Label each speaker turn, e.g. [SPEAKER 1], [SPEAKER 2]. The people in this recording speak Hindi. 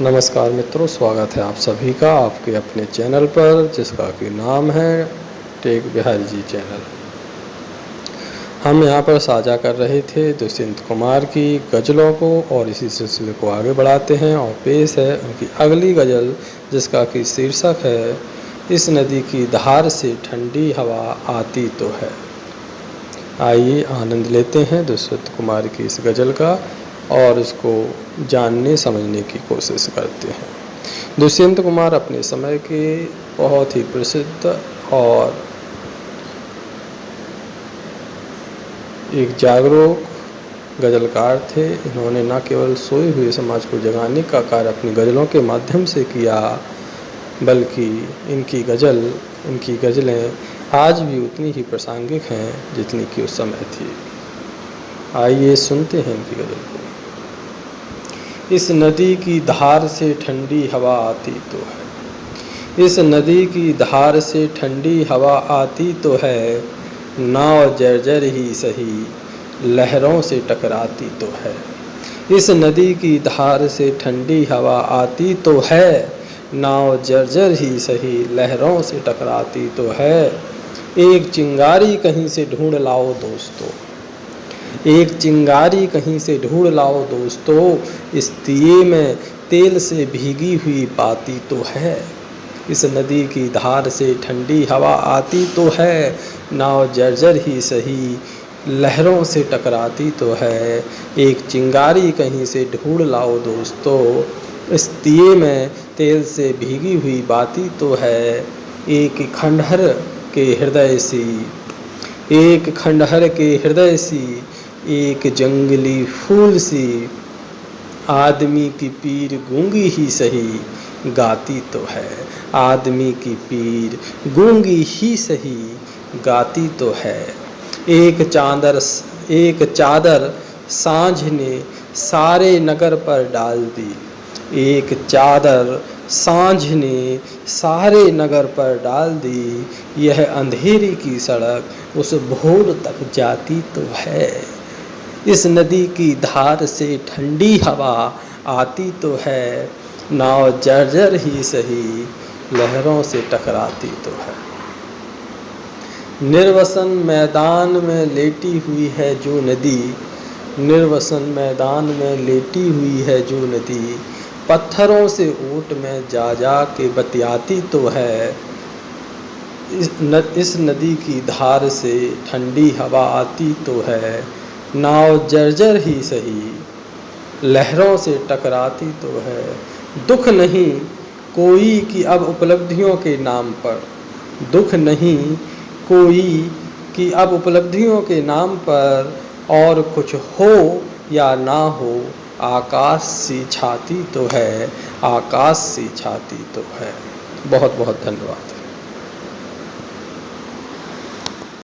[SPEAKER 1] नमस्कार मित्रों, स्वागत है आप सभी का आपके अपने चैनल पर, जिसका कि नाम है टेक बिहारी जी चैनल। हम यहाँ पर साझा कर रहे थे दुष्यंत कुमार की गज़लों को और इसी सिलसिले को आगे बढ़ाते हैं और पेश है उनकी अगली गज़ल, जिसका कि शीर्षक है, इस नदी की धार से ठंडी हवा आती तो है। आइए आनंद लेते हैं दुष्यंत कुमार की इस गज़ल का। और उसको जानने, समझने की कोशिश करते हैं। दुष्यंत कुमार अपने समय के बहुत ही प्रसिद्ध और एक जागरूक गज़लकार थे। इन्होंने न केवल सोए हुए समाज को जगाने का कार्य अपनी गज़लों के माध्यम से किया, बल्कि इनकी गज़ल, इनकी गज़लें आज भी उतनी ही प्रासंगिक हैं जितनी कि उस समय थी। आइए सुनते हैं इनकी गज़ल। इस नदी की धार से ठंडी हवा आती तो है। इस नदी की धार से ठंडी हवा आती तो है। नाव जर्जर ही सही लहरों से टकराती तो है। इस नदी की धार से ठंडी हवा आती तो है। नाव जर्जर ही सही लहरों से टकराती तो है। एक चिंगारी कहीं से ढूंढ लाओ दोस्तों। एक चिंगारी कहीं से ढूंढ लाओ दोस्तों, इस दिए में तेल से भीगी हुई पाती तो है। इस नदी की धार से ठंडी हवा आती तो है, नाव जर्जर ही सही लहरों से टकराती तो है। एक चिंगारी कहीं से ढूंढ लाओ दोस्तों, इस दिए में तेल से भीगी हुई बाती तो है। एक खंडहर के हृदय सी, एक खंडहर के हृदय सी एक जंगली फूल सी आदमी की पीर गूँगी ही सही गाती तो है। आदमी की पीर गूँगी ही सही गाती तो है। एक चादर एक चादर साँझ ने सारे नगर पर डाल दी। एक चादर साँझ ने सारे नगर पर डाल दी। यह अंधेरी की सड़क उस भोर तक जाती तो है। इस नदी की धार से ठंडी हवा आती तो है नाव जर्जर ही सही लहरों से टकराती तो है। निर्वसन मैदान में लेटी हुई है जो नदी निर्वसन मैदान में लेटी हुई है जो नदी पत्थरों से ऊट में जा जा के बतियाती तो है। इस, न, इस नदी की धार से ठंडी हवा आती तो है नाव जर्जर ही सही। लहरों से टकराती तो है। दुख नहीं कोई कि अब उपलब्धियों के नाम पर। दुख नहीं कोई कि अब उपलब्धियों के नाम पर। और कुछ हो या ना हो, आकाश सी छाती तो है। आकाश सी छाती तो है। बहुत बहुत धन्यवाद।